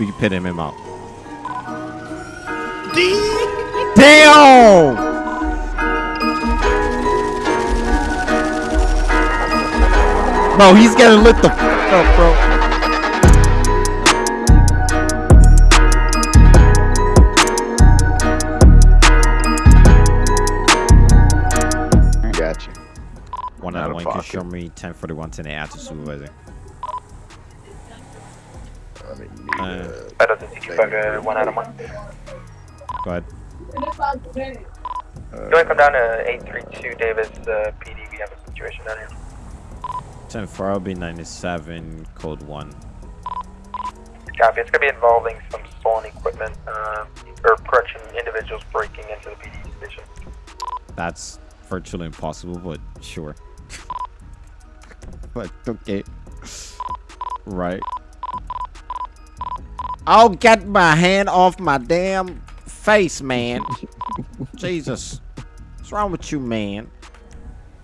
We can pit him, out. Damn! Bro, he's gonna lit the f up, bro. Got you. One out of one can show me 1041 to the after supervisor. 65 to 1 out of 1. Go ahead. You want to come down to 832 Davis uh, PD? We have a situation down here. 10 4 will be 97, code 1. Copy. It's going to be involving some stolen equipment, uh, or correction, individuals breaking into the PD station. That's virtually impossible, but sure. but okay. Right. I'll get my hand off my damn face, man. Jesus. What's wrong with you, man?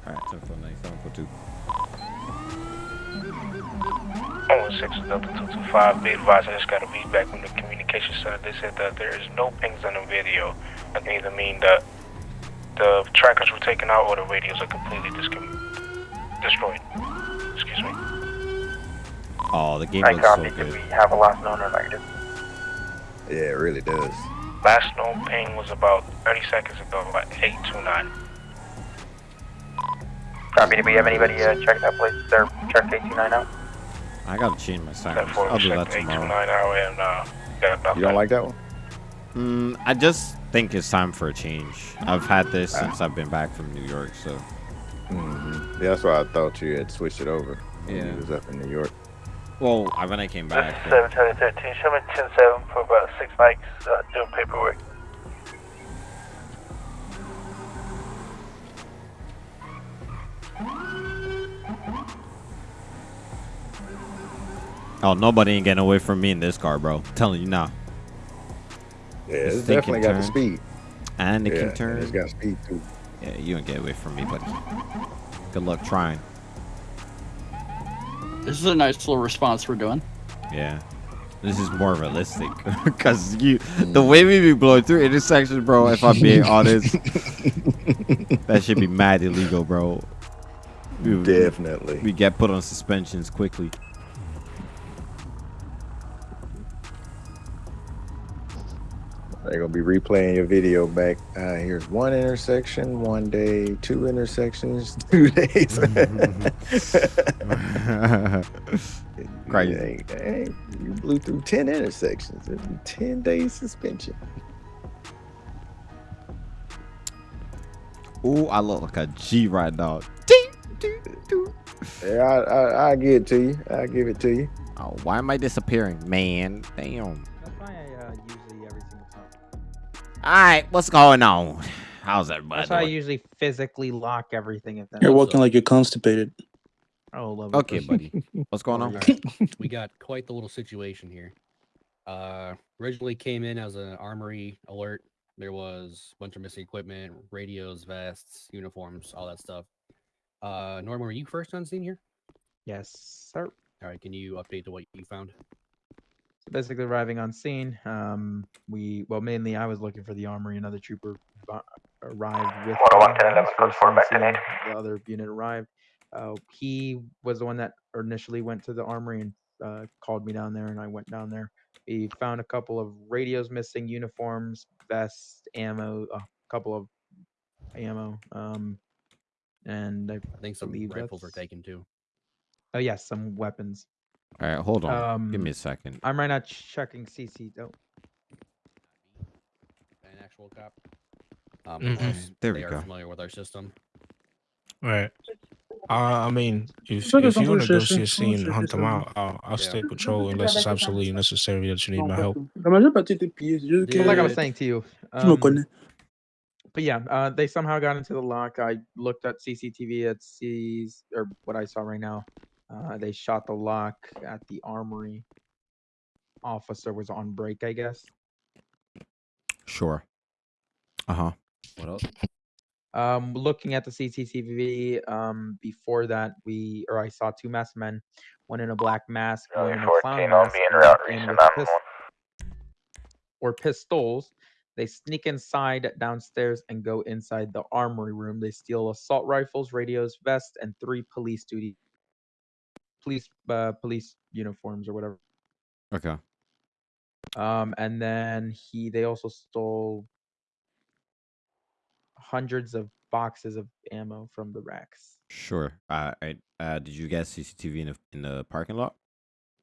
Alright, 10 4 97, code 2. Oh, 6 Delta 225, be advised, I just got a back from the communication center. They said that there is no pings on the video. That can either mean that the trackers were taken out or the radios are completely discom- destroyed. Excuse me. Oh, the game I looks so copy. Do good. we have a last known or negative? yeah, it really does. Last known ping was about 30 seconds ago, about 829. Copy. Do we have anybody uh, check that place? Or check 829 out? I gotta change my That sirens. I'll do that tomorrow. out and uh. You don't like that one? Mm, I just think it's time for a change. I've had this Ah. since I've been back from New York, so Mm-hmm. Yeah, that's why I thought you had switched it over. when Yeah. You was up in New York. Well, I- when I came This back, is 713. Show me 107 for about six mics uh, doing paperwork. oh, nobody ain't getting away from me in this car, bro. telling you now. Yeah, This it's thing definitely can got the speed. And it yeah, can turn. It's got speed too. Yeah, you don't get away from me, buddy. Good luck trying. This is a nice little response we're doing. Yeah. This is more realistic because you, the way we be blowing through intersections, bro. If I'm being honest, that should be mad illegal, bro. We, Definitely. we get put on suspensions quickly. They're gonna be replaying your video back. Uh, here's one intersection, one day, two intersections, two days. Crazy. Hey, hey, you blew through ten intersections. Be ten days suspension. Ooh, I look like a G right now. Yeah, I, I, I give it to you. I give it to you. Oh, why am I disappearing, man? Damn. All right, what's going on? How's everybody That's why I doing? usually physically lock everything. If that You're walking like you're constipated. Oh, love it. Okay, buddy. What's going on? we got quite the little situation here. Uh, originally came in as an armory alert. There was a bunch of missing equipment, radios, vests, uniforms, all that stuff. Uh, Norman, were you first on scene here? Yes, sir. All right, can you update to what you found? So basically, arriving on scene, um, we well mainly I was looking for the armory. Another trooper bu- arrived with. 101, me. 10, I 11, was code 4, back to scene. The other unit arrived. Uh, he was the one that initially went to the armory and uh, called me down there, and I went down there. We found a couple of radios missing, uniforms, vests, ammo, a couple of ammo, um, and I I think some rifles were taken too. Oh yes, some weapons. All right, hold on. Give Um, me a second. I'm right now checking CC. Oh, An actual cop. Um, Mhm. There we they are go. familiar with our system. All right. Uh, I mean, if, Look at if you want to go see a scene and hunt them out, I'll, I'll Yeah. stay patrol unless it's absolutely necessary that you need my help. La majeure partie des pieds, c'est like I was saying to you. tu me um, connais. but yeah, uh, they somehow got into the lock. I looked at CCTV. at sees or what I saw right now. Uh, they shot the lock at the armory. Officer was on break, I guess. Sure. Uh huh. What else? Um, looking at the CCTV, um, before that, we or I saw two masked men, one in a black mask, one in a clown 14 on mask, being and route with a or pistols. They sneak inside downstairs and go inside the armory room. They steal assault rifles, radios, vests, and three police duty police uh, police uniforms or whatever. Okay. Um, and then he they also stole hundreds of boxes of ammo from the racks. Sure. Uh, I, uh, did you get CCTV in the in the parking lot?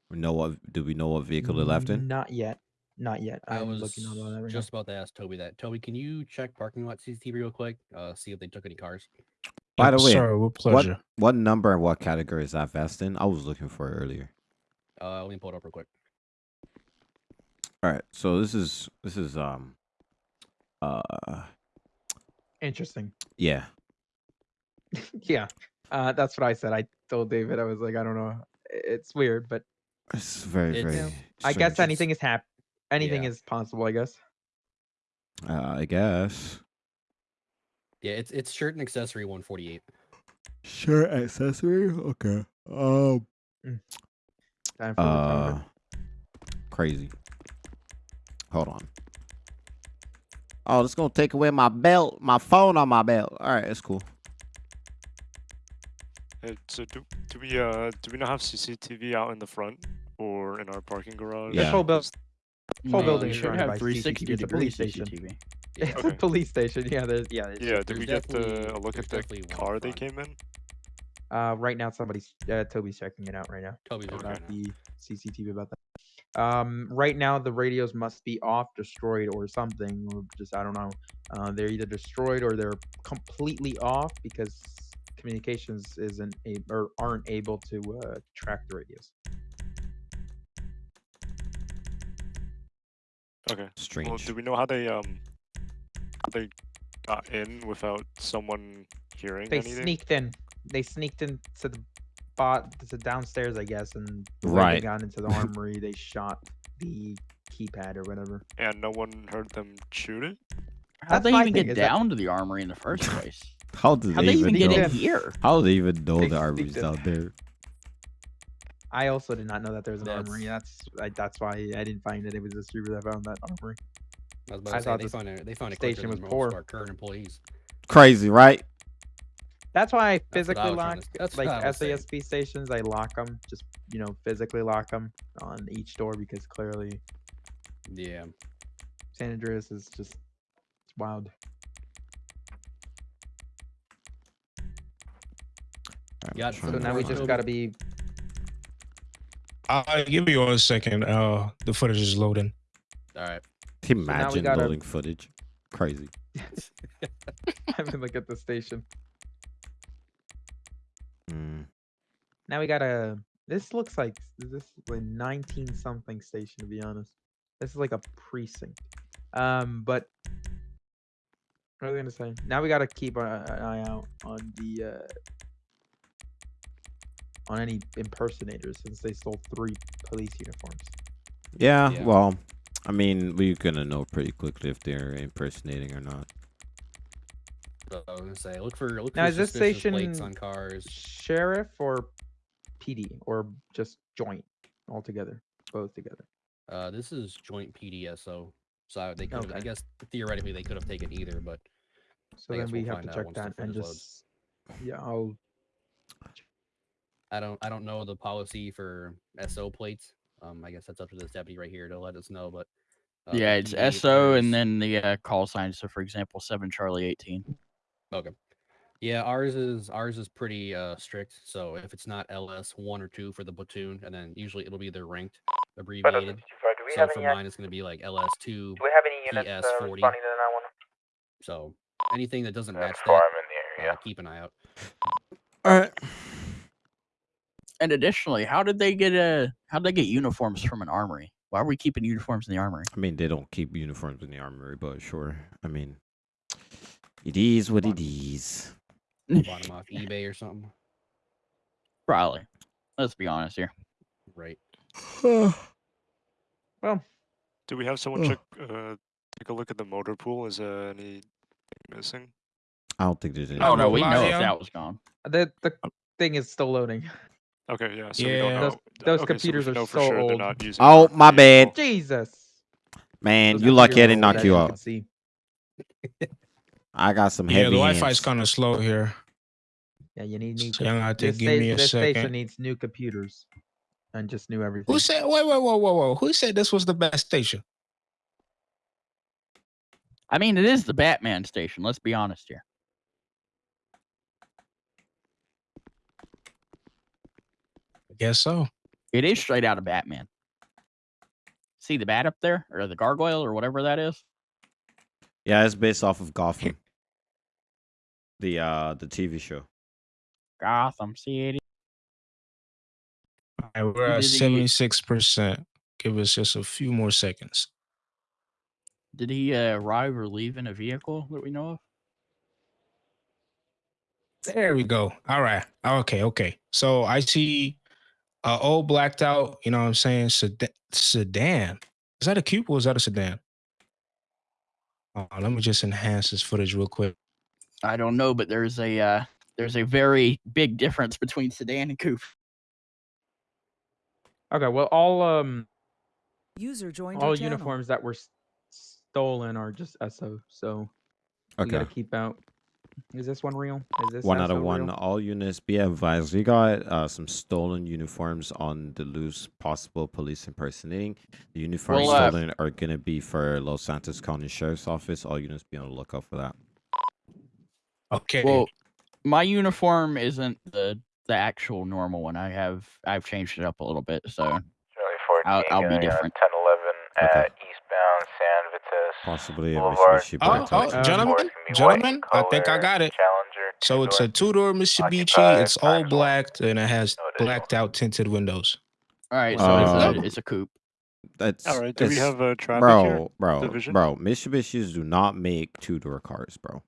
We know what? Do we know what vehicle they left in? Not yet. Not yet. I I'm was looking on that right just about to ask Toby that. Toby, can you check parking lot CCTV real quick? Uh, see if they took any cars. By the way, sir, with what pleasure. what number and what category is that vest in? I was looking for it earlier. Uh, let me pull it up real quick. All right. So this is this is um uh. Interesting. yeah. yeah. Uh, that's what I said. I told David I was like, I don't know. It's weird, but It's very It's- very. I guess anything is hap- anything Yeah. is possible. I guess. Uh, I guess. Yeah, it's it's shirt and accessory 148. Shirt accessory. Okay. Um. Time for the Uh. Crazy. Hold on. Oh, it's gonna take away my belt, my phone on my belt. All right, it's cool. Uh, so do do we uh do we not have CCTV out in the front or in our parking garage? Yeah. This whole, buil- Just- whole No, building you is should should have by 360 CCTV. It's a police degree station. CCTV. It's Okay. a police station. Yeah. There's yeah. It's, yeah, did we get the, a look there's at the definitely one car they came in? Uh, right now somebody's uh, Toby's checking it out right now. Toby's looking About the CCTV about that. Um, right now the radios must be off, destroyed, or something, or just I don't know. Uh, they're either destroyed or they're completely off because communications isn't a, or aren't able to uh, track the radios. Okay. Strange. Well, do we know how they um how they got in without someone hearing They anything? sneaked in. They sneaked into the bot to downstairs, I guess, and Right. they got into the armory. they shot the keypad or whatever. And no one heard them shoot it? How did they even thing, get is that- down to the armory in the first place? How did How'd they, they even get know? in here? How did they even know They the sneaked army's out there? I also did not know that there was an That's- armory. That's I, that's why I didn't find it. It was a distributor that found that armory. I was about I say thought they this found it. They found it quicker station than was most poor. our current employees. Crazy, right? That's why I That's what I physically was trying lock to s- that's like what I was saying. SASP stations. I lock them, just you know, physically lock them on each door because clearly Yeah. San Andreas is just it's wild. I'm Got trying So to now we find- just got to be Uh, give me one second. Uh, the footage is loading. All right. imagine gotta- loading footage. Crazy. having a look at the station. Mm. Now we got a. This looks like this is a 19 something station to be honest. This is like a precinct. Um, but what was I gonna say? Now we gotta keep a- an eye out on the uh on any impersonators since they stole three police uniforms. Yeah, Yeah. well, I mean, we're gonna know pretty quickly if they're impersonating or not. So I was gonna say, look for look Now for is this suspicious plates on cars. sheriff or PD or just joint altogether, both together? Uh, this is joint PDSO. So they could have, I guess theoretically they could have taken either, but So I then guess we we'll have to check that and footage loads. just yeah, I'll I don't I don't know the policy for SO plates. Um, I guess that's up to this deputy right here to let us know. But uh, yeah, it's SO there's- and then the uh, call sign. So, for example, seven Charlie eighteen. Okay. Yeah, ours is ours is pretty uh strict. So if it's not LS one or two for the platoon, and then usually it'll be their ranked abbreviated. So for any? mine, it's going to be like LS two. Do we have any units PS uh, 40. responding to the 911? So anything that doesn't match that, I'm in the uh, keep an eye out. All right. And additionally, how did they get a how did they get uniforms from an armory? Why are we keeping uniforms in the armory? I mean, they don't keep uniforms in the armory, but sure. I mean, it is what it is. Bought them off eBay or something. Probably. Let's be honest here. Right. well Do we have someone Ugh. check uh take a look at the motor pool? Is there any missing? I don't think there's any. Oh no, we know if that was gone. the the thing is still loading. Okay, yeah. So we Yeah. don't know. Those- those okay, computers so are we know for so sure they're old. not using. Oh, my vehicle. bad. Jesus. Man, Those you lucky I didn't knock you can out. I got some Yeah, heavy the Wi-Fi's hands. kind of slow here. Yeah, you need new. So you're gonna have this give me sta- a this station needs new computers, and just new everything. Who said? Wait, wait, whoa, whoa, whoa! Who said this was the best station? I mean, it is the Batman station. Let's be honest here. I guess so. It is straight out of Batman. See the bat up there, or the gargoyle, or whatever that is. Yeah, it's based off of Gotham. The uh the TV show. Gotham City. All right, we're at seventy-six percent. Give us just a few more seconds. Did he uh, arrive or leave in a vehicle that we know of? There we go. All right. Okay. Okay. So I see a old blacked out. You know what I'm saying? Sedan. sedan. Is that a coupe or is that a sedan? Oh, let me just enhance this footage real quick. I don't know, but there's a uh, there's a very big difference between sedan and coupe. Okay, well, all um User joined all your channel. uniforms that were s- stolen are just SO. So you gotta keep out. Is this one real? Is this One out of one. real? All units be advised. We got uh, some stolen uniforms on the loose, possible police impersonating. The uniforms Well, uh, stolen are gonna be for Los Santos County Sheriff's Office. All units be on the lookout for that. Okay. Well, my uniform isn't the the actual normal one. I have I've changed it up a little bit, so I'll, I'll be getting, uh, different. 10 11 Okay. at eastbound San Possibly a Mitsubishi oh, oh, Um, gentlemen, Or it's gonna be white in gentlemen, I think I got it. Challenger. So it's a two-door. two-door Mitsubishi. Occupied, It's all Axle. blacked and it has blacked out tinted windows. All right, so Uh, it's a it's a coupe. That's All right. Do we have uh, traffic here? bro, bro, Division? bro. Mitsubishis do not make two door cars, bro.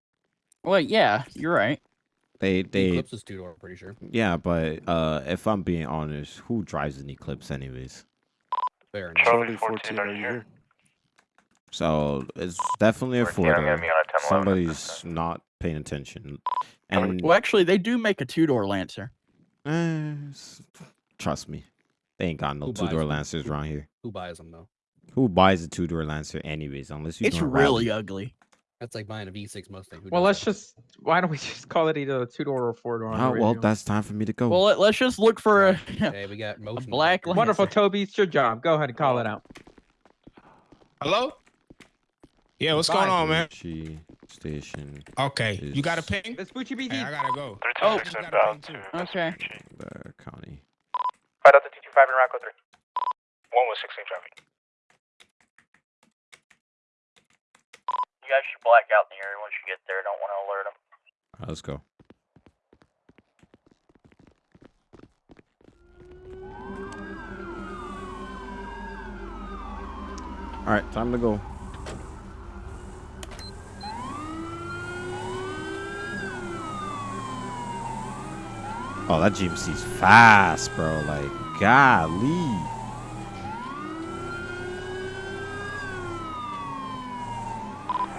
Well, yeah, you're right. They The they Eclipse is two door, I'm pretty sure. yeah, but uh, if I'm being honest, who drives an Eclipse anyways? Fair enough. Charlie 14, 14, are you here? So it's definitely a 14, four I'm gonna door. on a 10 11 at Somebody's not paying attention, and Well, actually, they do make a two door Lancer. eh, trust me, they ain't got no two-door? Lancers around here. Who buys them though? Who buys a two door Lancer anyways? Unless you It's really rally. ugly. That's like buying a V6 Mustang. Who Well, let's that? just. Why don't we just call it either a two door or four door? Oh well, that's time for me to go. Well, let, us just look for a, Hey, we got motion. black detectors. Lancer. wonderful, Toby. It's your job. Go ahead and call it out. Hello? Yeah, what's going on, man? Chi station, Okay, you got a is- ping? Vespucci Hey, BD. I gotta go. Oh. got a ping, to too. Okay. The county. Fight out the 225 in Rocco 3. One with 16 traffic. You guys should black out in the area once you get there. Don't want to alert them. Alright, let's go. All right, time to go. Oh, that GMC's fast, bro. Like, golly.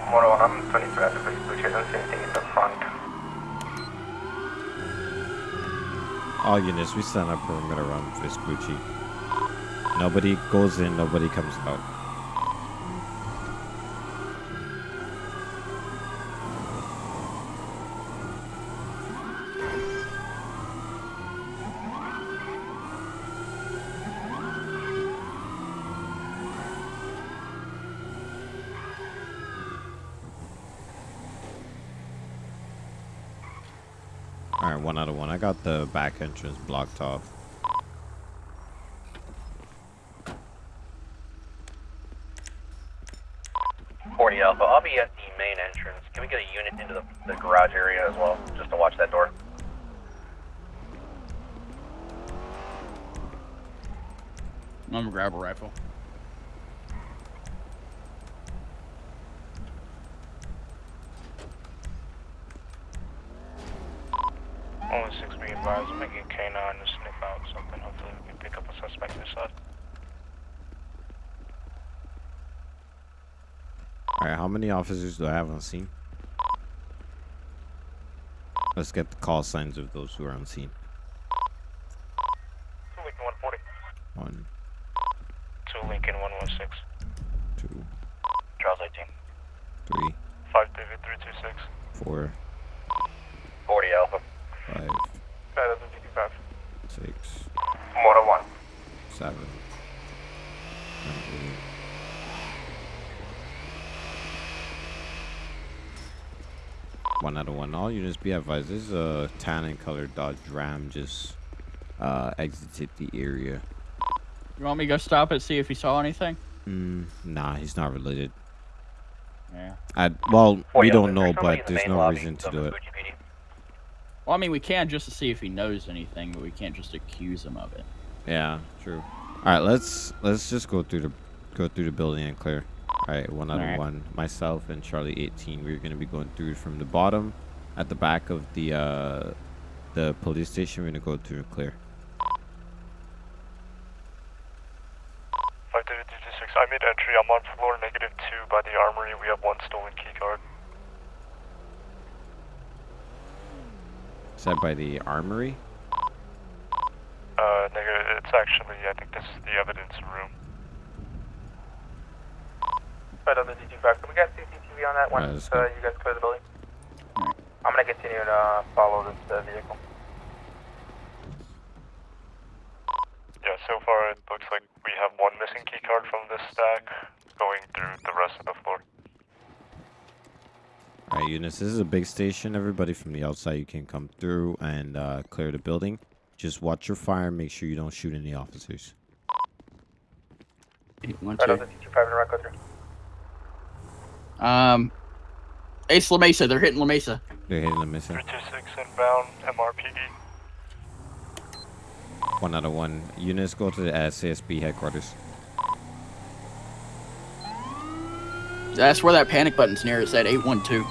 One on, I'm 23 at the Vespucci. I don't see anything in the front. Oh, All units, we stand up perimeter around Vespucci. Nobody goes in, nobody comes out. All right, one out of one. I got the back entrance blocked off. Forty Alpha. I'll be at the main entrance. Can we get a unit into the, the garage area as well, just to watch that door? I'm gonna grab a rifle. Only six be advised. I'm making K9 to sniff out something. Hopefully we can pick up a suspect this side. All right, how many officers do I have on scene? Let's get the call signs of those who are on scene. Lincoln 140. One, Two Lincoln 116. two, Charles 18. Three, 5 David 326. four, 40 Alpha. five, Skyline 55. six, Motor 1. seven, and eight. One out of one. All units be advised. This is a tan and colored Dodge Ram just uh, exited the area. You want me to go stop it, see if he saw anything? Mm, nah, he's not related. Yeah. I well, we don't know, but in the there's no lobby reason to do it. Well, I mean, we can just to see if he knows anything, but we can't just accuse him of it. Yeah, true. All right, let's let's just go through the go through the building and clear. All right, one out of Alright. one. Myself and Charlie 18. We're gonna be going through from the bottom, at the back of the uh, the police station. We're gonna go through and clear. 5 David 326. I made entry. I'm on floor negative 2 by the armory. We have one stolen key card. Is that by the armory? Uh, negative. It's actually, I think this is the evidence room. Right on the D25. Can we get CCTV on that Alright, uh, go. you guys clear the building? Alright. I'm gonna to uh, follow this uh, vehicle. Yeah, so far it looks like we have one missing key card from this stack going through the rest of the floor. All right, units. This is a big station. Everybody from the outside, you can come through and uh, clear the building. Just watch your fire. Make sure you don't shoot any officers. One, two. the D25 and right go through. Um, Ace La Mesa. They're hitting La Mesa. They're hitting La Mesa. 326 inbound MRPD. One out of one. Units go to the SASP headquarters. That's where that panic button's near. It said 812.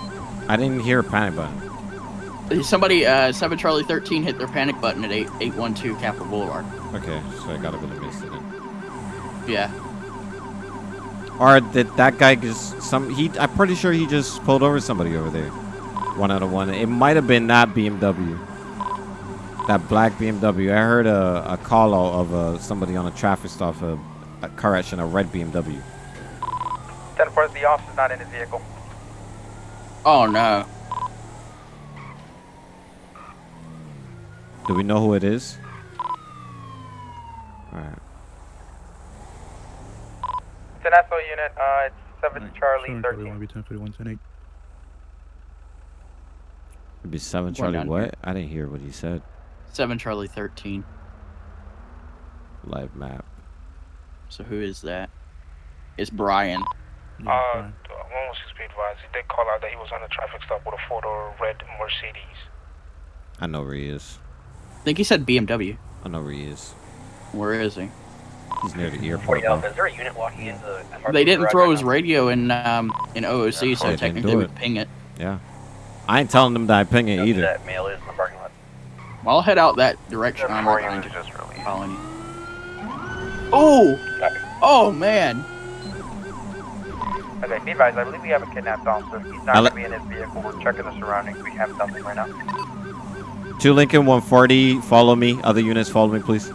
I didn't hear a panic button. Somebody, uh, 7 Charlie 13 hit their panic button at 8, 812 Capitol Boulevard. Okay, so I gotta go to Mesa then. Yeah. Or did that guy just some? He, I'm pretty sure he just pulled over somebody over there. One out of one. It might have been that BMW. That black BMW. I heard a, a call out of uh, somebody on a traffic stop. A, a correction, a red BMW. 10 4, the officer's not in his vehicle. Oh, no. Do we know who it is? Alright. It's SO unit. Uh, it's 7 Charlie 13. be 10 41 10 8. It'd be seven Going Charlie. What? here. I didn't hear what he said. 7 Charlie 13. Live map. So who is that? It's Brian. Uh, one was just be advised. He did call out that he was on a traffic stop with a four-door red Mercedes. I know where he is. I think he said BMW. I know where he is. Where is he? He's near the airport. Alpha, now. a unit walking into the. They didn't throw his radio in um, in OOC, so they technically do we it. ping it. Yeah. I ain't telling them that I ping it either. That male is in the parking lot. Well, I'll head out that direction. I'm Four not units going to just following you. Oh! Oh, man. Okay, be advised, I believe we have a kidnapped officer. He's not going to be in his vehicle. We're checking the surroundings. We have something right now. Two Lincoln 140. Follow me. Other units, follow me, please.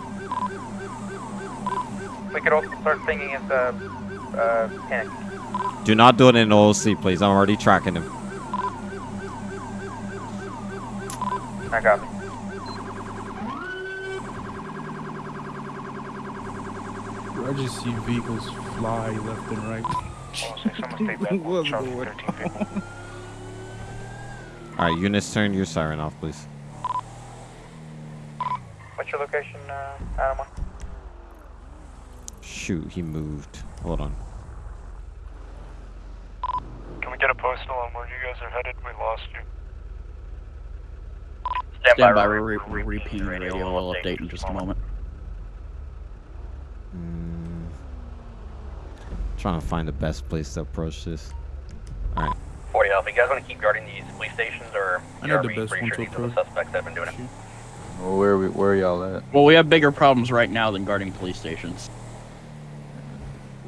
We could also start pinging his uh, uh, panic. Do not do it in OLC, please. I'm already tracking him. I got me. I just see vehicles fly left and right. I want to say someone stay back What's on Charlie going 13 vehicle. All right, units, turn your siren off, please. What's your location, uh, Adam? Shoot, he moved. Hold on. Can we get a postal on where you guys are headed? We lost you. Stand, Stand by, re- we're, re- we're repeating the radio. We'll update in just a moment. Mm. Trying to find the best place to approach this. All right. 40 Alpha, you guys want to keep guarding these police stations, or I know the best one sure to these are the approach. suspects that have been doing it? Well, where we where y'all at? Well, we have bigger problems right now than guarding police stations.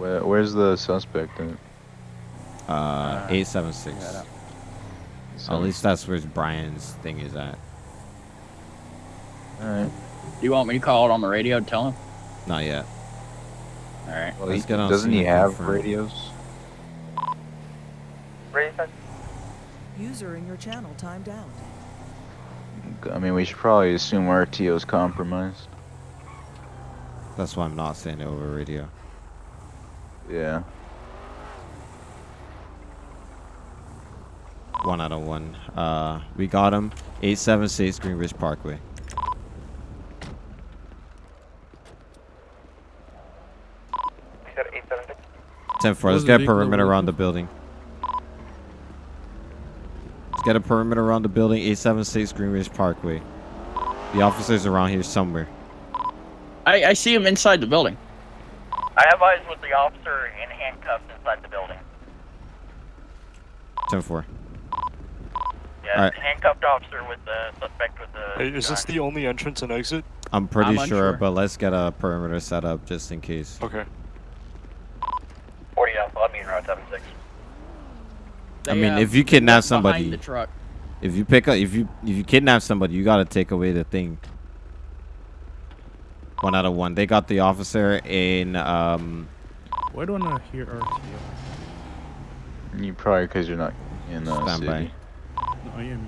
Where where's the suspect at? Uh, 876. At least that's where Brian's thing is at. Alright. Do you want me to call it on the radio and tell him? Not yet. All right. Well, Let's he, get on doesn't he have confirm. radios? Radio. User in your channel timed out. I mean, we should probably assume RTO's compromised. That's why I'm not saying it over radio. Yeah. One out of one. Uh, we got him. 876 Greenwich Parkway. You said 876. 10 4. Let's get a perimeter with around the building. Let's get a perimeter around the building. 876 Greenwich Parkway. The officer's around here somewhere. I, I see him inside the building. I have eyes with the officer in handcuffs inside the building. 10 4. Yeah, Alright. handcuffed officer with the suspect with the. Hey, is this the only entrance and exit? I'm pretty I'm sure, unsure. but let's get a perimeter set up just in case. Okay. 40 Alpha, I'll be in Route 76. I mean, uh, if you kidnap left behind somebody, the truck. if you pick up, if you if you kidnap somebody, you gotta take away the thing. One out of one. They got the officer in um Why do I not hear RTO? You probably because you're not in the standby. city. No, I am.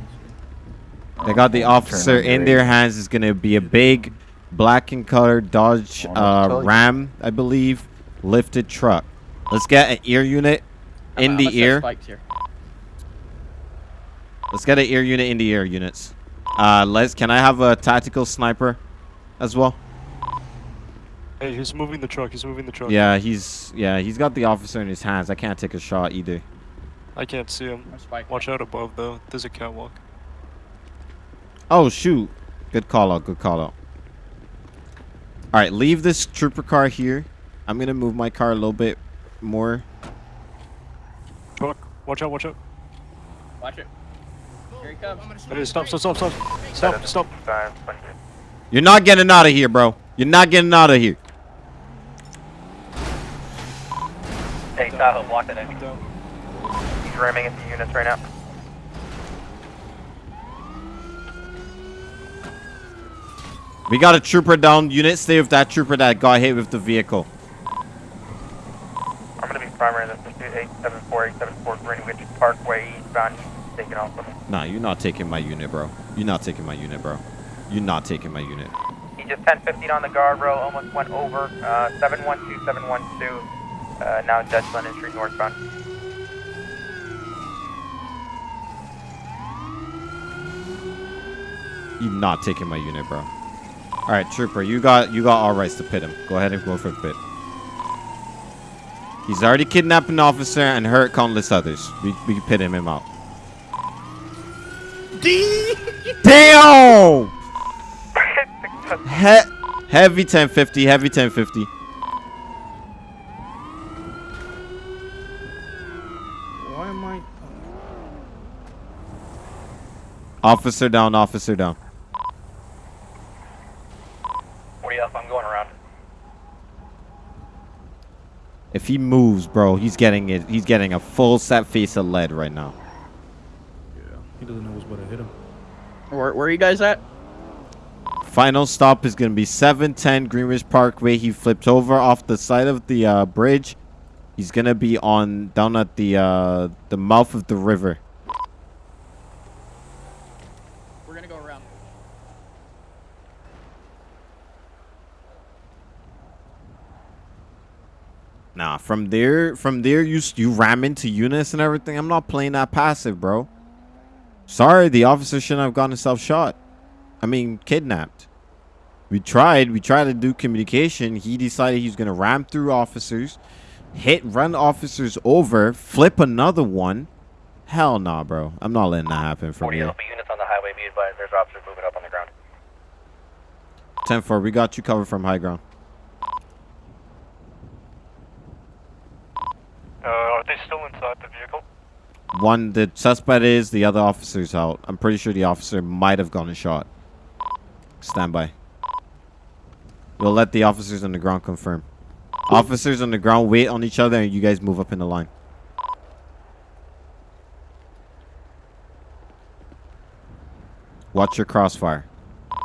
They got the Oh, officer in their hands. Is gonna be a big, black and colored Dodge Oh, I'll tell uh. Ram, I believe, lifted truck. Let's get an ear unit in I'm the ear. Let's get an ear unit in the ear units. Uh, let's. Can I have a tactical sniper, as well? Hey, he's moving the truck. He's moving the truck. Yeah, he's yeah he's got the officer in his hands. I can't take a shot either. I can't see him. Watch out above though. There's a catwalk. Oh shoot! Good call out. Good call out. All right, leave this trooper car here. I'm gonna move my car a little bit more. Truck. Watch out. Watch out. Watch it. Here he comes. Hey, stop! Stop! Stop! Stop! Stop! Stop! You're not getting out of here, bro. You're not getting out of here. Hey, Tahoe, block that I'm. He's ramming into units right now. We got a trooper down. Unit, stay with that trooper that got hit with the vehicle. I'm gonna be primary in this pursuit 874, 874 Greenwich Parkway eastbound. He's taking off with him. Nah, you're not taking my unit, bro. You're not taking my unit, bro. You're not taking my unit. He just 1050 on the guardrail, almost went over. Uh, 712, 712. Uh, now Dutch London Street northbound. You're not taking my unit, bro. All right, trooper, you got you got all rights to pit him. Go ahead and go for a pit. He's already kidnapped an officer and hurt countless others. We we can pit him, him out. Damn! He- heavy 1050, heavy 1050. Why am I? Officer down, officer down. 40 Alpha, I'm going around. If he moves, bro, he's getting it. He's getting a full set face of lead right now. Yeah, he doesn't know what's about to hit him. Where, where are you guys at? Final stop is going to be 710 Greenwich Parkway. He flipped over off the side of the uh, bridge. He's going to be on down at the uh, the mouth of the river. We're gonna go around. Nah, from there, from there, you you ram into units and everything. I'm not playing that passive, bro. Sorry, the officer shouldn't have gotten himself shot. I mean, kidnapped. We tried. We tried to do communication. He decided he's gonna ram through officers, hit, run officers over, flip another one. Hell nah, bro. I'm not letting that happen from 40 here. Units on the highway, be advised, there's officers moving up on the ground. 10-4, we got you covered from high ground. Uh, are they still inside the vehicle? One, the suspect is, the other officer's out. I'm pretty sure the officer might have gone a shot. Stand by. We'll let the officers on the ground confirm. Officers on the ground wait on each other and you guys move up in the line. Watch your crossfire. I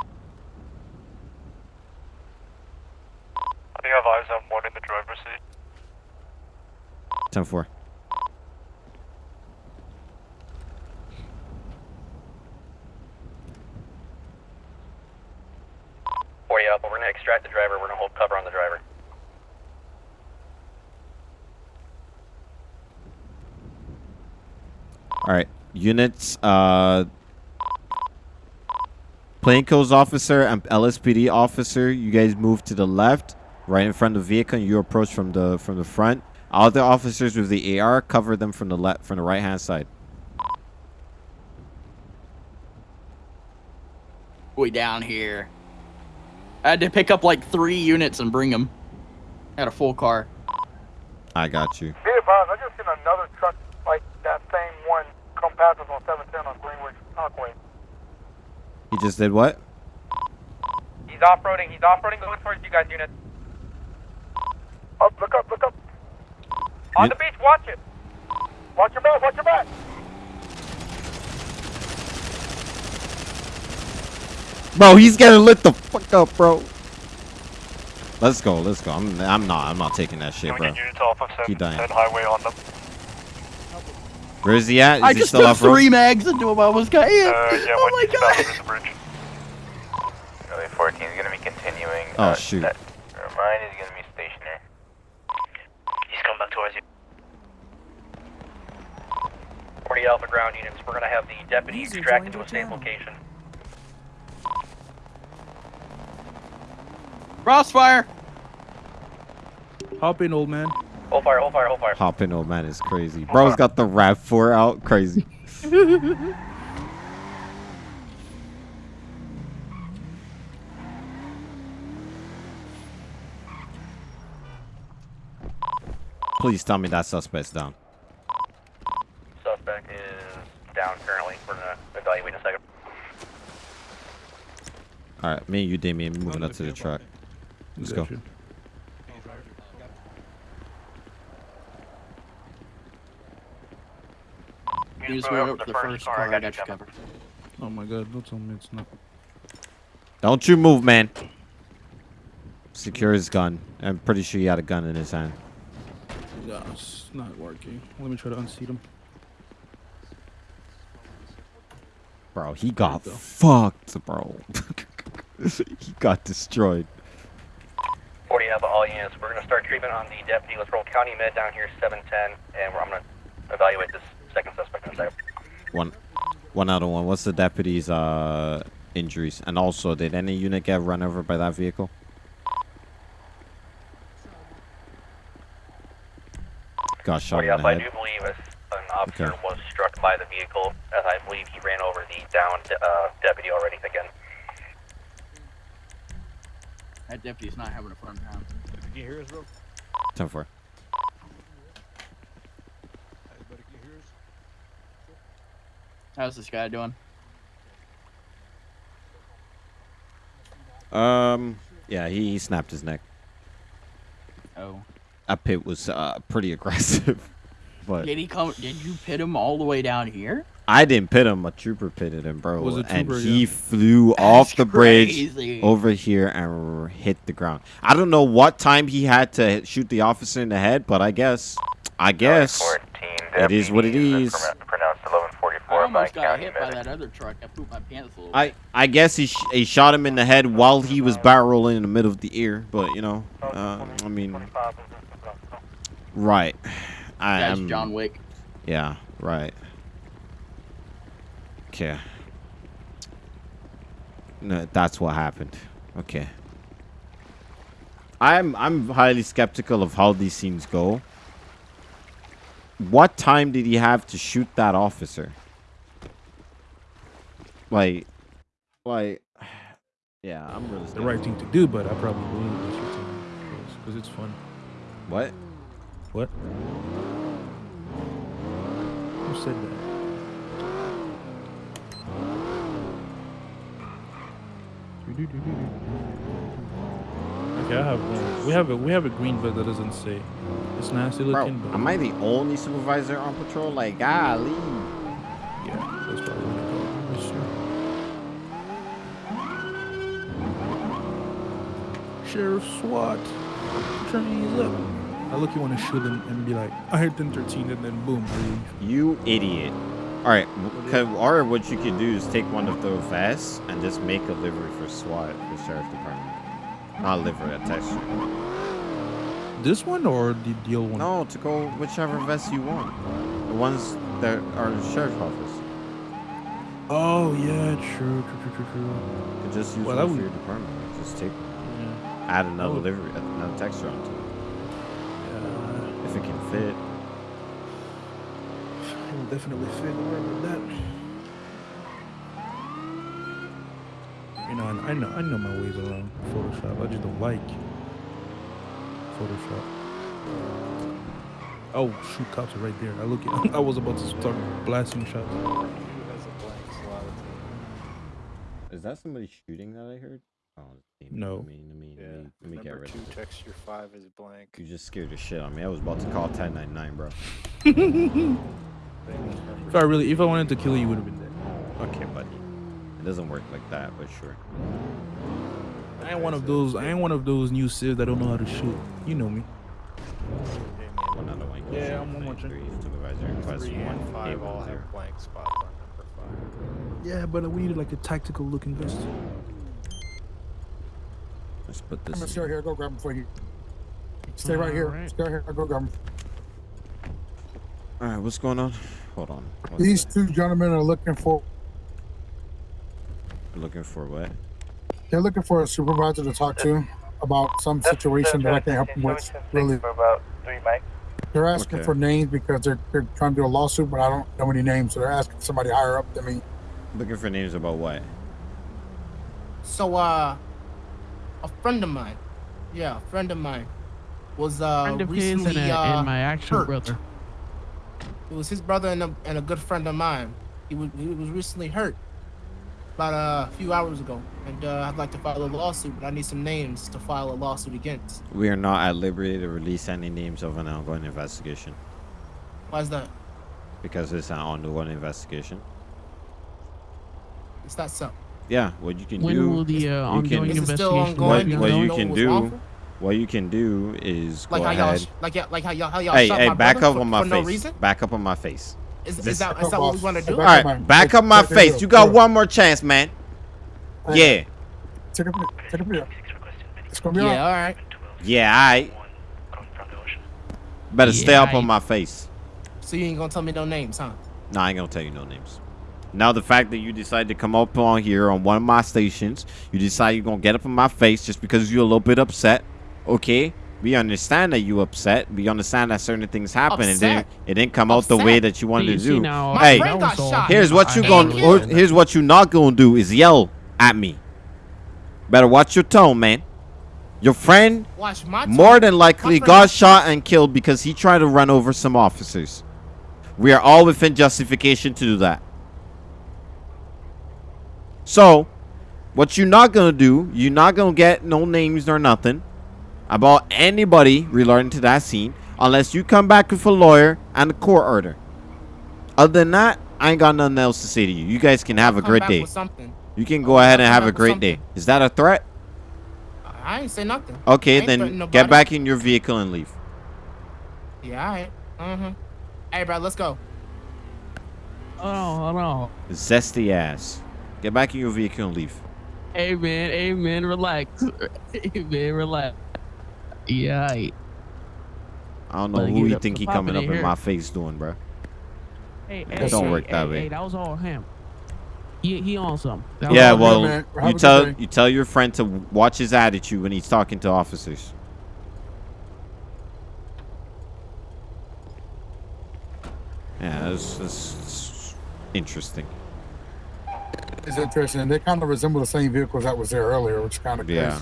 think I have eyes on one in the driver's seat. Time four. Forty up. We're gonna extract the driver. We're gonna hold cover on the driver. All right, units. Uh, plainclothes officer and LSPD officer. You guys move to the left, right in front of the vehicle. And you approach from the from the front. Other officers with the AR cover them from the left from the right hand side. Way down here. I had to pick up like three units and bring them. Had a full car. I got you. Be advised, I just seen another truck like that same one come past us on 710 on Greenwich Parkway. He just did what? He's off-roading. He's off-roading going towards you guys, unit. Up, oh, look up, look up. On the beach, watch it. Watch your back, watch your back. Bro, he's gonna lit the fuck up, bro. Let's go, let's go. I'm I'm not I'm not taking that shit, Can we bro. get units of Keep dying. highway on them? Where is he at? Is I he just still took off road? three mags into him. I was got hit. Uh, yeah, oh my god. the bridge. Charlie 14 is going to be continuing. Oh, uh, shoot. That, mine is going to be stationary. He's coming back towards you. 40 Alpha ground units. We're gonna have the deputy User extracted to a safe channel. location. Crossfire. Hop in, old man. Hold fire, hold fire, hold fire. Hopping old man is crazy. Bro's got the rap 4 out. Crazy. Please tell me that suspect's down. Suspect is down currently. We're gonna evaluate in a second. All right, me and you, Damien, moving up to the truck. Let's go. Gotcha. You just went up to the first car. I got you covered. Oh my god, don't tell me it's not. Don't you move, man. Secure his gun. I'm pretty sure he had a gun in his hand. Yeah, it's not working. Let me try to unseat him. Bro, he got go. fucked, bro. he got destroyed. 40 Alpha, all units. We're gonna start treatment on the deputy. Let's roll county med down here, 710, and we're, I'm gonna evaluate this second suspect a. One, one out of one. What's the deputy's uh injuries? And also, did any unit get run over by that vehicle? Got shot 40 in Alpha, I do believe an officer Okay. was struck by the vehicle, as I believe he ran over the downed uh, deputy already again. That deputy's not having a fun time. Can you hear us, bro? Ten four. Everybody can you hear us? How's this guy doing? Um, yeah, he, he snapped his neck. Oh. That pit was uh pretty aggressive, but Did he come? Did you pit him all the way down here? I didn't pit him. A trooper pitted him, bro. Was a and trooper, he yeah. flew off the crazy. bridge over here and hit the ground. I don't know what time he had to shoot the officer in the head, but I guess, I guess, 14, it is what it deputy is. pron- Pronounced 1144 I almost got county hit by that other truck. I pooped my pants a little. I I guess he sh- he shot him in the head while he was barrel rolling in the middle of the ear. But you know, uh, I mean, right. I That's am John Wick. Yeah, right. Okay. No, that's what happened. Okay. I'm I'm highly skeptical of how these scenes go. What time did he have to shoot that officer? Like, like, yeah, I'm really the right thing to do, but I probably will this time because it's fun. What? What? Who said that? Okay, I have one. We have a we have a green vest that doesn't say. It's nasty looking. Bro, looking, but am I the only supervisor on patrol? Like, golly. yeah, that's probably what I call it. That's true. Sheriff SWAT, turn these up. I look, you want to shoot him and be like, I hit 1013, and then boom, I leave. You idiot. All right, w- co- or what you could do is take one of those vests and just make a livery for SWAT, the sheriff department. Not a livery, a texture. This one or the, old one? No, to go whichever vest you want. The ones that are in the sheriff's office. Oh yeah, true, true, true, true, true. You could just use Well, one for your department. Just take add another would- livery, another texture onto it. Yeah, If it can fit. it will definitely fit. Don't worry about that. You know, I I know, I know my ways around Photoshop. I just don't like Photoshop. Oh shoot, cops are right there. I look. At, I was about to start blasting shots. Is that somebody shooting that I heard? Oh, No. Let me, let me, Yeah. let me, let me get Number rid two, of it. texture five is blank. You just scared the shit out of me. I was about to call 1099, bro. If I really, if I wanted to kill you, you would have been dead. Okay, buddy. It doesn't work like that, but sure. I ain't one of those. I ain't one of those new civs that don't know how to shoot. You know me. One out of one. Yeah, I'm one more Three, supervisor request one. five all have blank spots on number five. Yeah, but we needed like a tactical looking vest. Let's put I'm this. gonna in. stay right here. Go grab him for you. Stay right here. Alright. Stay right here. I'll go grab him. All right, what's going on? Hold on. What's These two gentlemen are looking for. Looking for what? They're looking for a supervisor to talk to about some situation that I can help them with. Really, For about three mics. they're asking Okay. for names because they're they're trying to do a lawsuit, but I don't know any names, so they're asking somebody higher up than me. Looking for names about what? So, uh, a friend of mine, yeah, a friend of mine, was uh Friend of his recently and, a, uh, and my actual hurt. brother. It was his brother and a, and a good friend of mine. He was he was recently hurt about uh, a few hours ago, and uh, I'd like to file a lawsuit, but I need some names to file a lawsuit against. We are not at liberty to release any names of an ongoing investigation Why is that? because it's an ongoing investigation. It's not so. Yeah, what you can When do. will the uh, ongoing Is it still investigation What, ongoing? be You what you can do, wrong? what you can do is Like go how y'all, ahead. sh- like yeah, like how y'all, how y'all Hey, hey, my back up on my for no face. reason? Back up on my face. Is, This- is that is that what we want to do? All right, back up my face. You got one more chance, man. Yeah, Take a take a video. It's gonna be Yeah, all all right. yeah, I. Better stay Yeah, up on my face. So you ain't gonna tell me no names, huh? Nah, I ain't gonna tell you no names. Now the fact that you decide to come up on here on one of my stations, you decide you're gonna get up in my face just because you're a little bit upset. Okay, we understand that you upset. We understand that certain things happen. It didn't. Upset? It didn't come out the way that you wanted See- to do. now, hey, friend got shot. here's what you gonna. Here's what you not gonna do is yell at me. Better watch your tone, man. Your friend more than likely got shot and killed because he tried to run over some officers. We are all within justification to do that. So, what you're not gonna do, you're not gonna get no names nor nothing about anybody relating to that scene unless you come back with a lawyer and a court order. Other than that, I ain't got nothing else to say to you. You guys can have a great day. something. You can go ahead and have a great day. Is that a threat? I ain't say nothing. Okay, I ain't threatening then get back in your vehicle and leave. Yeah, all right. Mm-hmm. Hey, bro, let's go. Hold on, hold on. Zesty ass. Get back in your vehicle and leave. Hey man, hey man, relax. hey man, relax. Yeah. aight. I don't know Better who you think to he coming up in in here. my face doing, bro. Hey, It hey, don't hey, work that hey, way. Hey, that was all him. He he on something. That Yeah, all him. well, man. You tell day. you tell your friend to watch his attitude when he's talking to officers. Yeah, that's, that's, that's interesting. It's interesting. They kind of resemble the same vehicles that was there earlier, which kind of Yeah,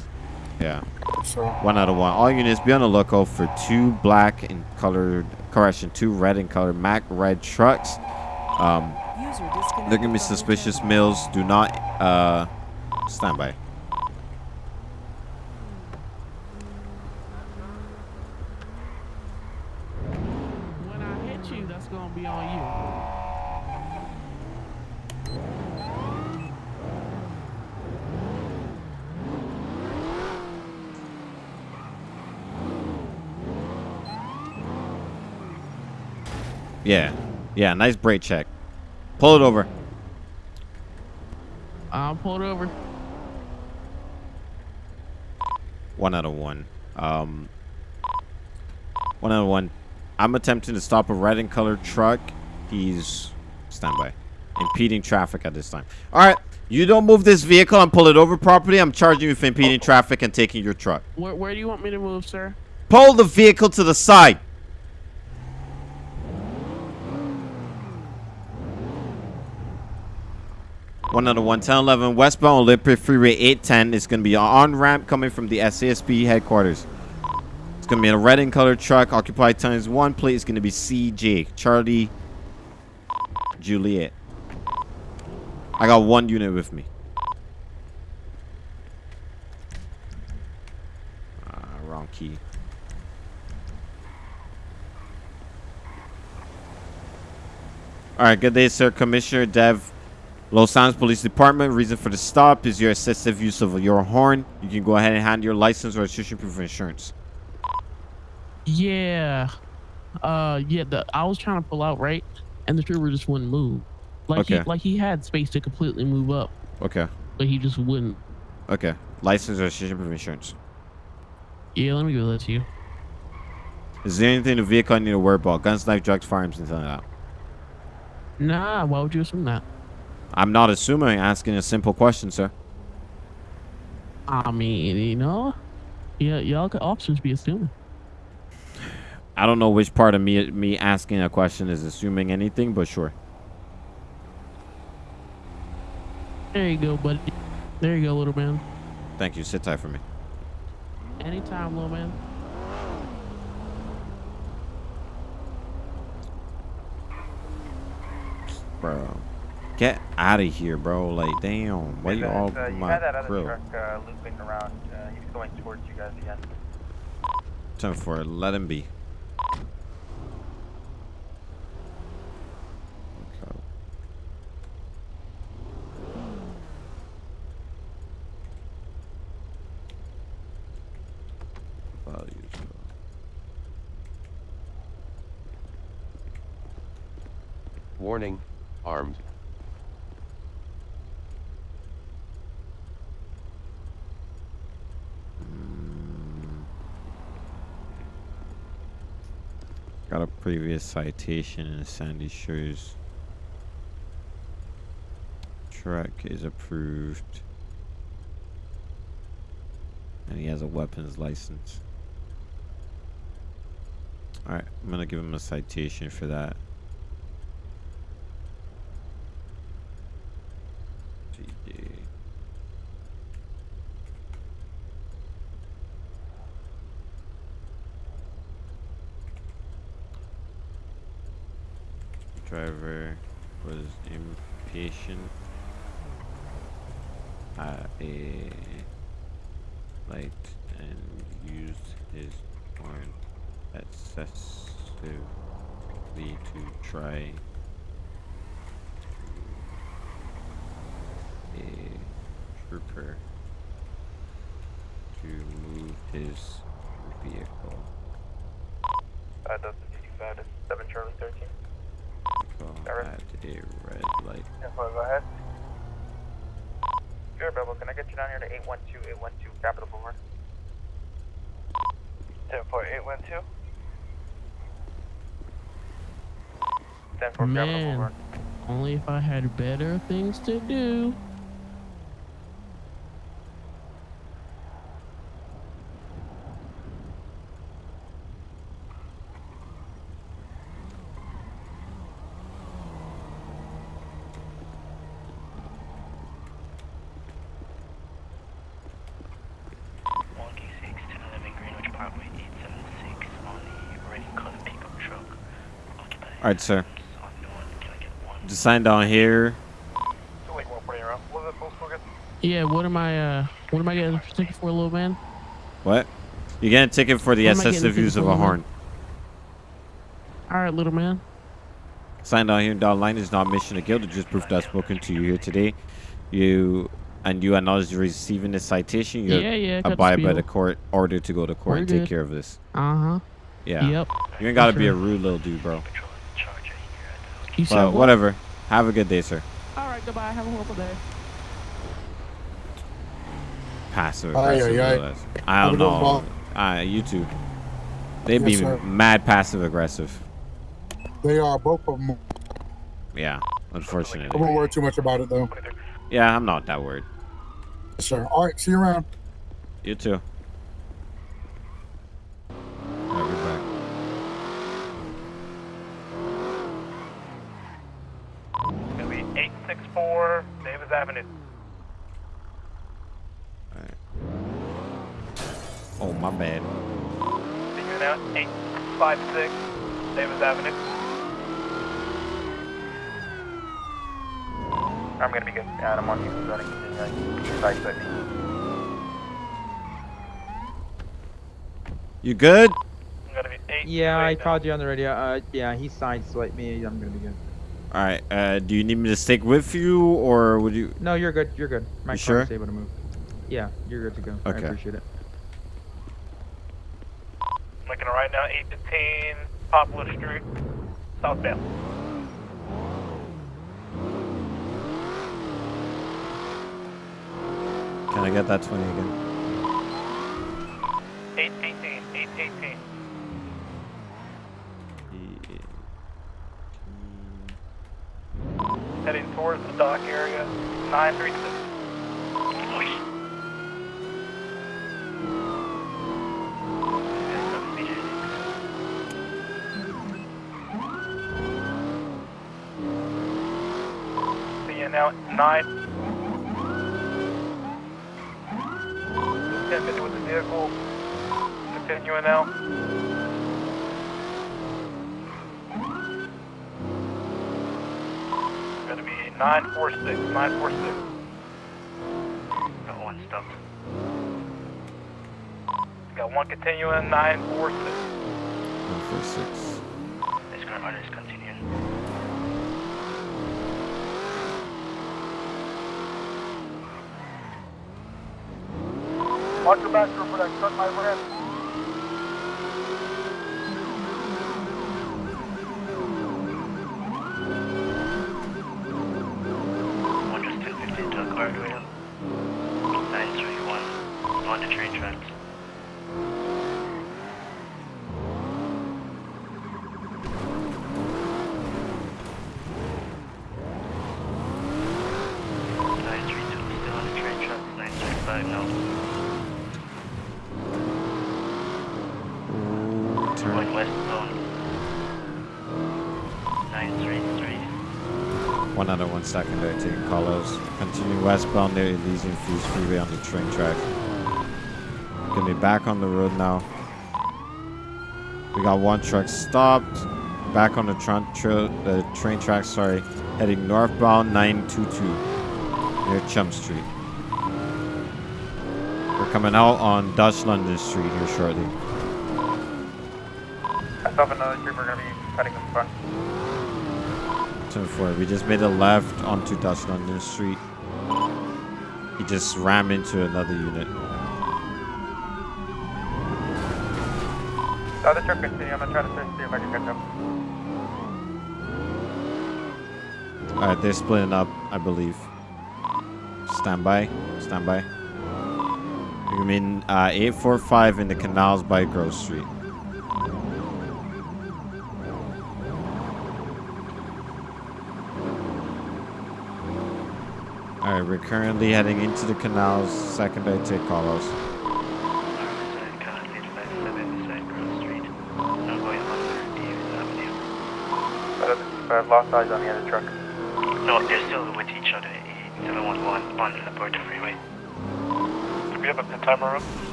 yeah. So One out of one. All units be on the lookout for two black and colored, correction, two red and colored Mac red trucks. Um, they're gonna be suspicious males. Do not uh, stand by. When I hit you, that's gonna be on you. Yeah, yeah. Nice brake check. Pull it over. I'll pull it over. One out of one. Um, one out of one. I'm attempting to stop a red and colored truck He's standby. Impeding traffic at this time. All right. You don't move this vehicle and pull it over properly. I'm charging you for impeding traffic and taking your truck. Where, where do you want me to move, sir? Pull the vehicle to the side. One out of 11011 westbound Olympic Freeway 810 is going to be on ramp coming from the SASP headquarters. It's going to be in a red and colored truck, occupied times one. Plate is going to be CJ, Charlie Juliet. I got one unit with me. Ah, wrong key. All right, good day, sir. Commissioner Dev, Los Angeles Police Department. Reason for the stop is your excessive use of your horn. You can go ahead and hand your license or registration proof of insurance. Yeah. Uh, yeah. The I was trying to pull out right, and the trooper just wouldn't move. Like Okay. he like he had space to completely move up, Okay. but he just wouldn't. Okay. License or registration proof of insurance. Yeah, let me give that to you. Is there anything in the vehicle I need to worry about? Guns, knife, drugs, firearms, anything like that? Nah, why would you assume that? I'm not assuming. Asking a simple question, sir. I mean, you know, yeah, y'all could officers be assuming. I don't know which part of me me asking a question is assuming anything, but sure. There you go, buddy. There you go, little man. Thank you. Sit tight for me. Anytime, little man. Bro. Get out of here, bro. Like, damn. Why you all uh, you my had that other grill? truck uh, looping around. Uh, he was going towards you guys again. Time for it. Let him be. Okay. Values. Warning, armed. Got a previous citation in Sandy Shores. Truck is approved. And he has a weapons license. Alright, I'm gonna give him a citation for that. GD. Driver was impatient at a light and used his horn excessively to try a trooper to move his vehicle. Uh, that's 55 7 Charlie 13. Vehicle Alright. at a red light. Yeah, go ahead. Sure, Bubble. Can I get you down here to 812 812 Capitol Boulevard? 10 812. 10 Capitol Man, Boulevard. only if I had better things to do. Alright, sir. Sign down here. Yeah, what am I? Uh, what am I getting a ticket for, little man? What? You get a ticket for the What am I getting a excessive use of a horn. All right, little man. Sign down here down line is not mission to guilt. It's just proof that I've spoken to you here today. You and you acknowledge receiving this citation. You Yeah, yeah, abide by the court order to go to court We're and take good. care of this. Uh huh. Yeah. Yep. You ain't gotta For be a rude little dude, bro. You said But what? whatever. Have a good day, sir. All right, goodbye. Have a horrible day. Passive aggressive. aye, aye. little ass. I don't know. one. Ah, you too. They Yes, be sir. mad passive aggressive. They are both of them. Yeah, unfortunately. I unfortunately. won't worry too much about it though. Yeah, I'm not that worried. Yes, sir. All right. See you around. You too. Alright, we're back. It's gonna be 864 Davis Avenue. Oh, my bad. Figuring out 856 Davis Avenue. I'm gonna be good. Adam on you. Running continuing. East side 50. You good? Yeah, I called you on the radio. Uh, yeah, he sideswiped me. I'm gonna be good. All right. Uh, do you need me to stick with you, or would you? No, you're good. You're good. My You car's sure? able to move. Yeah, you're good to go. I Okay. appreciate it. Looking right now, 815 Poplar Street, southbound. Can I get that 20 again? 818, 818. Heading towards the dock area, 936. See you now, 9. 1050 with the vehicle. Continuing now. Gonna be 946, 946. Got one stuck. Got one continuing, 946. 146. This current runner is continuing. Watch your back for that truck, my friend. One just 1050 to Cardwell. 931. On the train tracks. Nine three two still on the train tracks. Nine three five no. Going westbound. Nine three three. One other one second there, taking colors. Continue westbound near Elysian Fields Freeway on the train track. Gonna be back on the road now. We got one truck stopped. Back on the, tran- tra- the train track, sorry. Heading northbound 922 near Chum Street. We're coming out on Dutch London Street here shortly. I saw another trooper gonna be. 24. We just made a left onto Dutch London Street. He just rammed into another unit. The other truck continue. I'm gonna try to search, see if I can catch up. Alright, they're splitting up, I believe. Stand by. Stand by. You mean uh, 845 in the canals by Grove Street. We're currently heading into the canals. second Secondary take calls. But I've lost eyes on the other truck. No, they're still with each other. 711 on the Puerto Freeway. Do we have a pin timer room?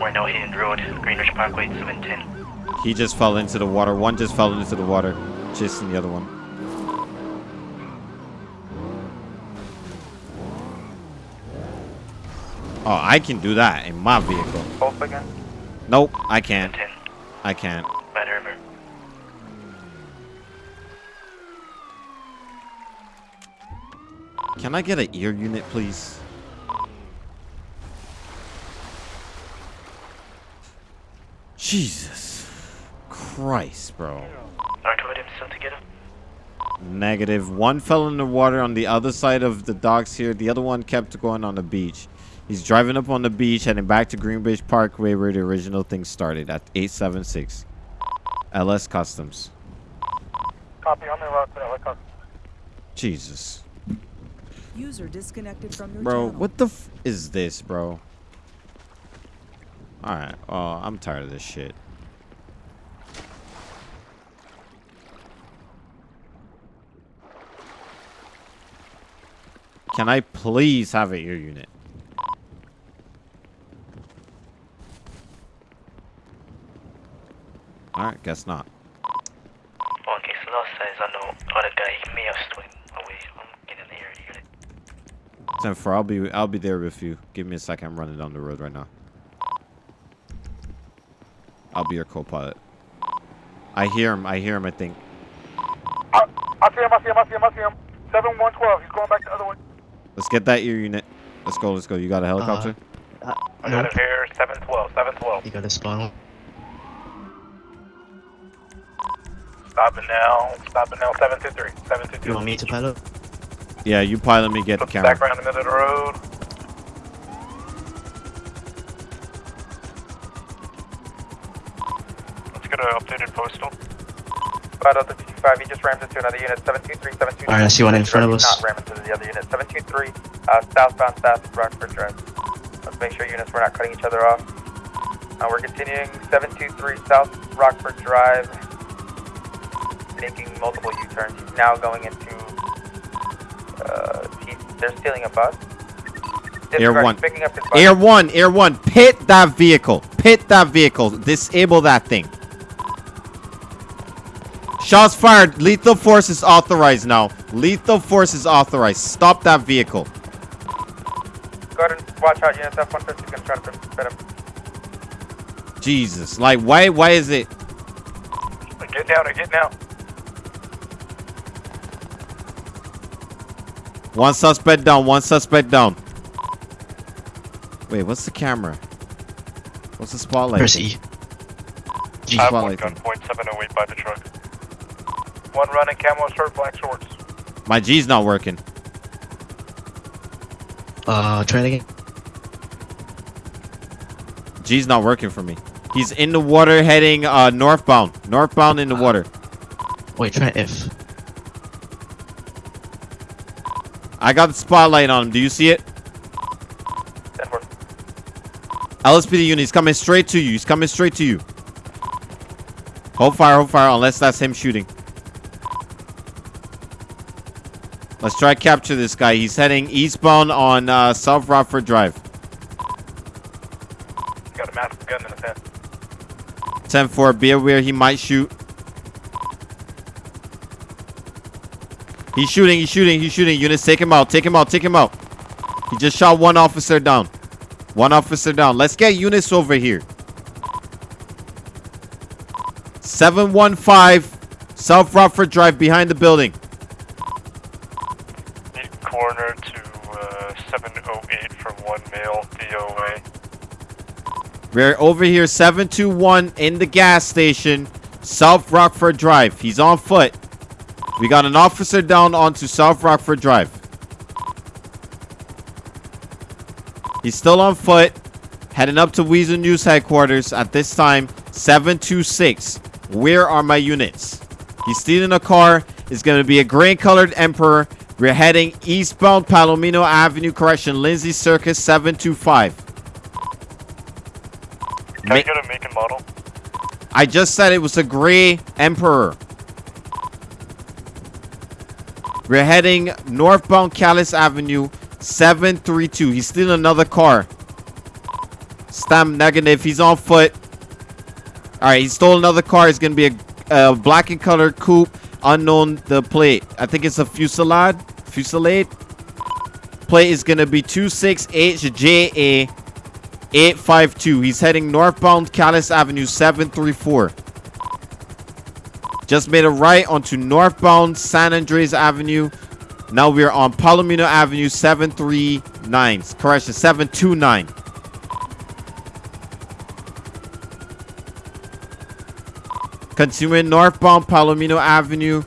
We're now hitting the road, Greenwich Parkway, 710. He just fell into the water. One just fell into the water, chasing the other one. Oh, I can do that in my vehicle. Both again? Nope, I can't. I can't. Bad River. Can I get an ear unit, please? Jesus Christ, bro. I told him still to. Negative. One fell in the water on the other side of the docks here. The other one kept going on the beach. He's driving up on the beach, heading back to Greenwich Parkway where the original thing started at 876. LS Customs. Copy, I'm in route to LA Customs. Jesus. User disconnected from your Bro, channel. what the f is this, bro? Alright, oh, I'm tired of this shit. Can I please have an ear unit? Alright, guess not. Okay, so last says I know other guy he may have swung away. Oh, I'm getting the area unit. Ten four, I'll be I'll be there with you. Give me a second. I'm running down the road right now. I'll be your co-pilot. I hear him. I hear him. I think. I I see him, I see him, I see him, I see him. 7112, he's going back the other way. Let's get that ear unit. Let's go. Let's go. You got a uh, helicopter? Uh, I got it here, 712, 712. You got a spawn. Stopping now, stopping now, 723, 722. You want me to pilot? yeah, you pilot me. Get the camera. Back around the middle of the road. Let's get an updated postal. Right out the 55, he just rammed into another unit, 723, 723. Alright, I see one in front of us. Not ram into the other unit, 723, uh, southbound south Rockford Drive. Let's make sure units, we're not cutting each other off. Uh, we're continuing 723 South Rockford Drive, making multiple U-turns. He's now going into, uh, he's, they're stealing a bus. Air Disregard, one. he's Picking up his bus. Air one. Air one. Pit that vehicle. Pit that vehicle. Disable that thing. Shots fired. Lethal force is authorized now. Lethal force is authorized. Stop that vehicle. Go ahead and watch out, units. F-150 is going to try to fit him. Jesus. Like, why? Why is it? Get down, or get down. One suspect down. One suspect down. Wait, what's the camera? What's the spotlight? Where's E? G I have one spotlight. thing? gunpoint 708 by the truck. One running camo shirt, black shorts. My G's not working. Uh, try it again. G's not working for me. He's in the water heading uh northbound. Northbound in the water. Wait, try F. I got the spotlight on him. Do you see it? LSPD unit, he's coming straight to you. He's coming straight to you. Hold fire, hold fire, unless that's him shooting. Let's try to capture this guy. He's heading eastbound on uh, South Rockford Drive. Got a massive gun in his hand. 10-4, be aware he might shoot. He's shooting, he's shooting, he's shooting. Units, take him out, take him out, take him out. He just shot one officer down. One officer down. Let's get units over here. 715 South Rockford Drive behind the building. Need coroner to uh, 708 for one male DOA. We're over here, 721 in the gas station, South Rockford Drive. He's on foot. We got an officer down onto South Rockford Drive. He's still on foot, heading up to Weasel News headquarters at this time, 726. Where are my units? He's stealing a car. It's going to be a gray colored Emperor. We're heading eastbound Palomino Avenue, correction, Lindsay Circus 725. Can I get a make and model? I just said it was a gray Emperor. We're heading northbound Callis Avenue 732. He's stealing another car. Stamp negative. He's on foot. All right, he stole another car. It's going to be a, a black and colored coupe. Unknown the plate. I think it's a Fusilade. Fusilade. Plate is going to be 26HJA 852. He's heading northbound Callis Avenue 734. Just made a right onto northbound San Andreas Avenue. Now we're on Palomino Avenue 739. Correction, 729. Continuing northbound Palomino Avenue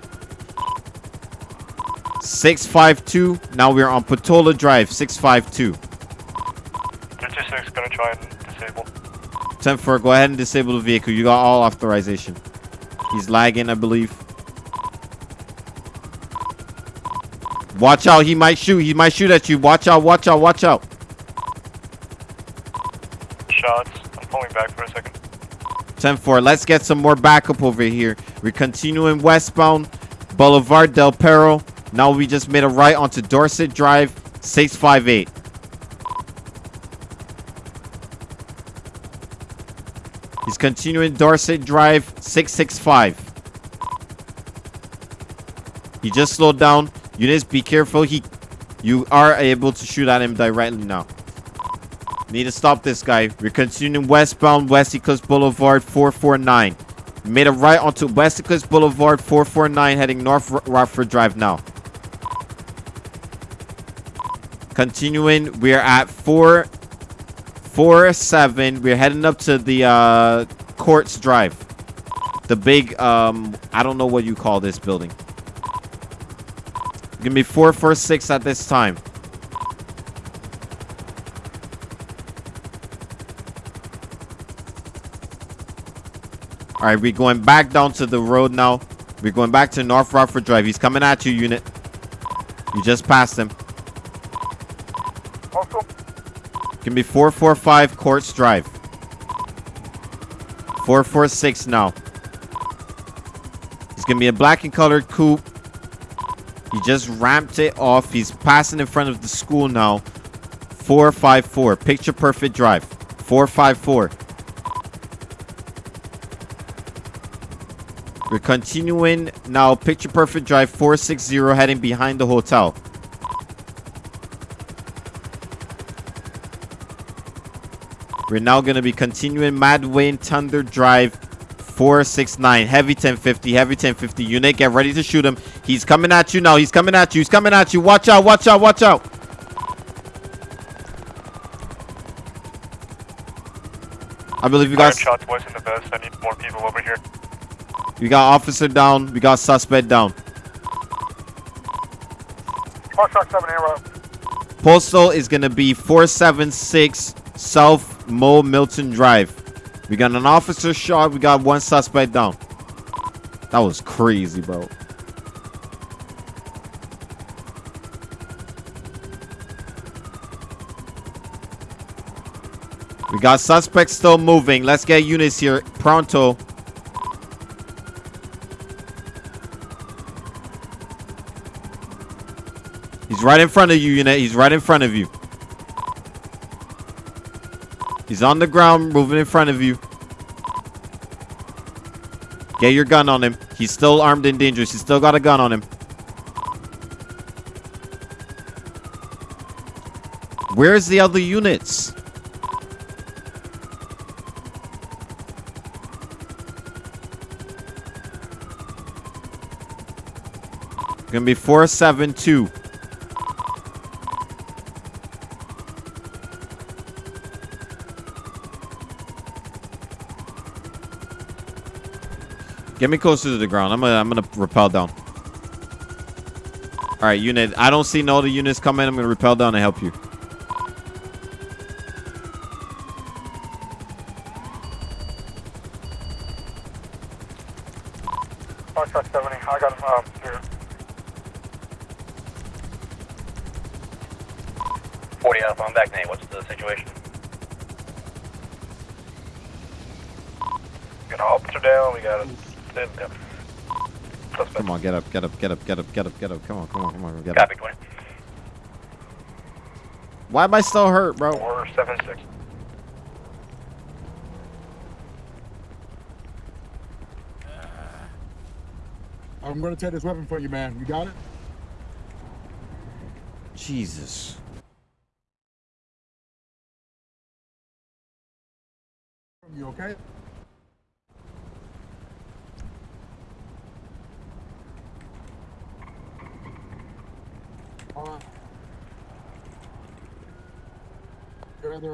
652. Now we're on Portola Drive 652. 226 gonna try and disable. 10 4, go ahead and disable the vehicle. You got all authorization. He's lagging, I believe. Watch out, he might shoot. He might shoot at you. Watch out, watch out, watch out. Shots. I'm pulling back for a second. 10-4. Let's get some more backup over here. We're continuing westbound. Boulevard Del Perro. Now we just made a right onto Dorset Drive, 658. Continuing Dorset Drive, 665. He just slowed down. Units, be careful. He, You are able to shoot at him directly now. Need to stop this guy. We're continuing westbound West Eclipse Boulevard 449. Made a right onto West Eclipse Boulevard 449 heading north Ro- Rockford Drive now. Continuing, we're at 4 4 7. We're heading up to the uh Courts Drive. The big um I don't know what you call this building. Gonna be 446 at this time. All right, we're going back down to the road now. We're going back to North Rockford Drive. He's coming at you, unit. You just passed him. Can be 445 Courts Drive. 446 now. It's gonna be a black and colored coupe. He just ramped it off. He's passing in front of the school now. 454. Picture perfect drive. 454. We're continuing now. Picture perfect drive 460 heading behind the hotel. We're now going to be continuing Mad Wayne Thunder Drive 469. Heavy 1050, heavy 1050. Unit, get ready to shoot him. He's coming at you now. He's coming at you. He's coming at you. Watch out, watch out, watch out. I believe you shots west in the best. I need more people over here. we got officer down. We got suspect down. Four seven arrow. Postal is going to be 476 South Mo Milton Drive. We got an officer shot. We got one suspect down. That was crazy, bro. We got suspects still moving. Let's get units here. Pronto. He's right in front of you, unit. He's right in front of you. He's on the ground, moving in front of you. Get your gun on him. He's still armed and dangerous. He's still got a gun on him. Where's the other units? Gonna be 472. Get me closer to the ground. I'm gonna I'm gonna rappel down. All right, unit. I don't see no other units coming. I'm gonna rappel down and help you. On, get up, get up, get up, get up, get up, get up. Come on, come on, come on, get up. Copy, 20. Why am I still hurt, bro? 476. Uh, I'm gonna take this weapon from you, man. You got it? Jesus.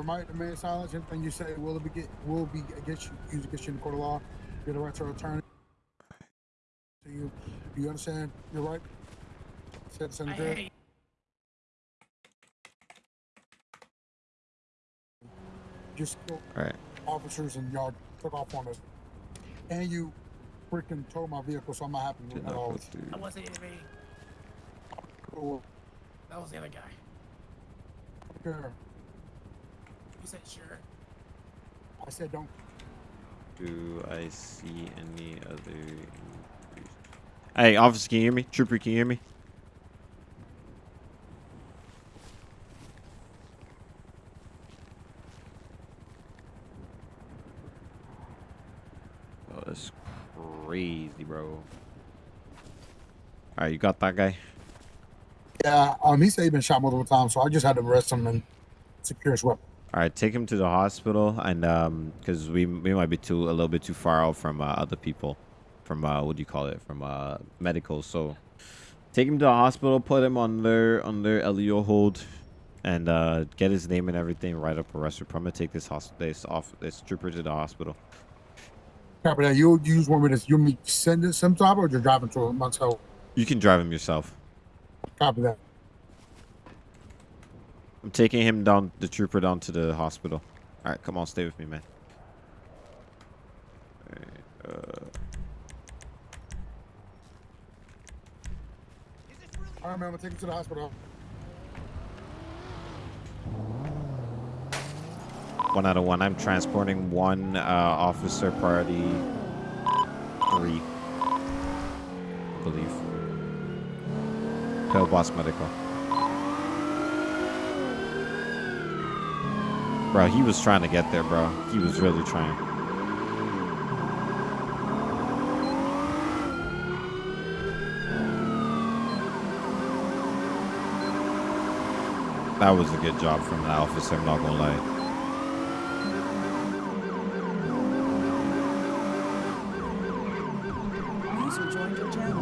Might demand remain silent. Everything you say will be will be against you, Use against you in the court of law. You have the right to attorney. You, you understand your right. Said I hate Just right. officers and y'all took off on us, and you freaking towed my vehicle, so I'm not happy with that at all. I wasn't even. Cool. That was the other guy. Here percent sure. I said don't. Do I see any other... Hey, officer, can you hear me? Trooper, can you hear me? Oh, that's crazy, bro. Alright, you got that guy? Yeah, um, he said he's been shot multiple times, so I just had to arrest him and secure his weapon. All right, take him to the hospital, and um, because we we might be too a little bit too far out from uh, other people, from uh, what do you call it, from uh medical. So, take him to the hospital, put him on their on their LEO hold, and uh, get his name and everything. Write up a arrest gonna take this hospital, this off, this trooper to the hospital. Copy that. You you just want me to you want me to send it some time or just driving to him myself? You can drive him yourself. Copy that. I'm taking him down, the trooper down to the hospital. All right, come on, stay with me, man. All right, uh, All right, man. I'm gonna take you to the hospital. one out of one. I'm transporting one uh, officer priority three, I believe. Tell boss medical. Bro, he was trying to get there, bro. He was really trying. That was a good job from the officer, I'm not gonna lie. User joined your channel.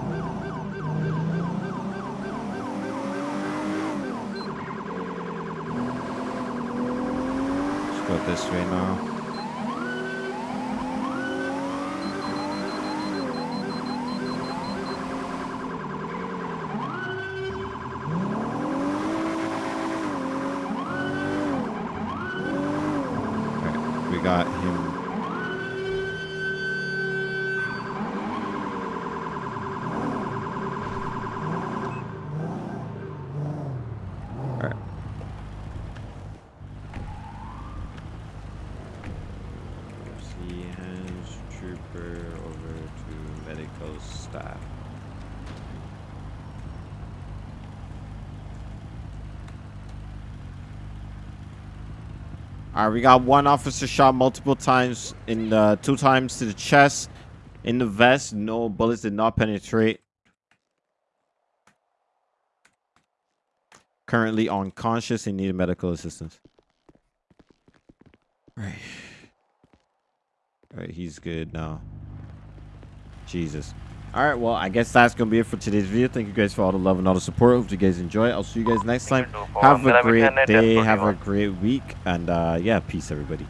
Let's go this way now. Alright, we got him. Alright. See hands trooper over to medical staff. All right, we got one officer shot multiple times in the two times to the chest, in the vest. No bullets did not penetrate. Currently unconscious and needed medical assistance. Right. All right, he's good now. Jesus. All right, well, I guess that's going to be it for today's video. Thank you guys for all the love and all the support. Hope you guys enjoy it. I'll see you guys next time. Have a great day. Have a great week. And uh, yeah, peace, everybody.